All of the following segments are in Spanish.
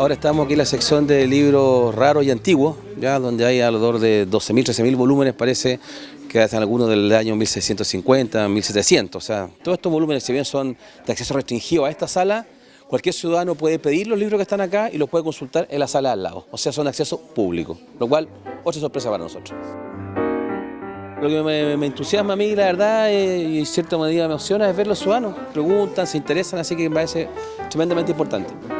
Ahora estamos aquí en la sección de libros raros y antiguos, ya donde hay alrededor de 12.000, 13.000 volúmenes, parece que hacen algunos del año 1650, 1700. O sea, todos estos volúmenes, si bien son de acceso restringido a esta sala, cualquier ciudadano puede pedir los libros que están acá y los puede consultar en la sala al lado. O sea, son acceso público, lo cual, otra sorpresa para nosotros. Lo que me, entusiasma a mí, la verdad, y en cierta medida me emociona, es ver los ciudadanos. Preguntan, se interesan, así que me parece tremendamente importante.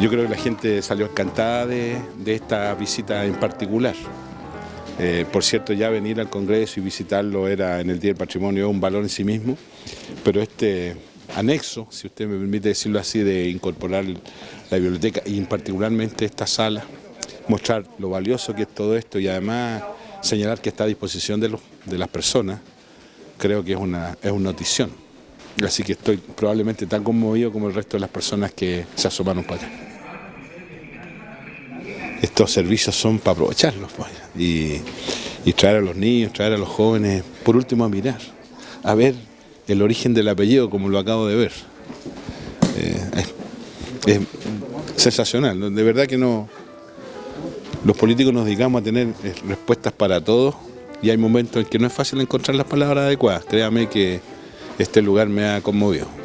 Yo creo que la gente salió encantada de, esta visita en particular. Eh, por cierto, ya venir al Congreso y visitarlo era en el Día del Patrimonio un valor en sí mismo, pero este anexo, si usted me permite decirlo así, de incorporar la biblioteca y particularmente esta sala, mostrar lo valioso que es todo esto y además señalar que está a disposición de, de las personas, creo que es una, es una notición. Así que estoy probablemente tan conmovido como el resto de las personas que se asomaron para acá. Estos servicios son para aprovecharlos pues, y, traer a los niños, traer a los jóvenes, por último a mirar, a ver el origen del apellido como lo acabo de ver. Eh, es, sensacional, de verdad que no... Los políticos nos dedicamos a tener eh, respuestas para todos y hay momentos en que no es fácil encontrar las palabras adecuadas. Créame que este lugar me ha conmovido.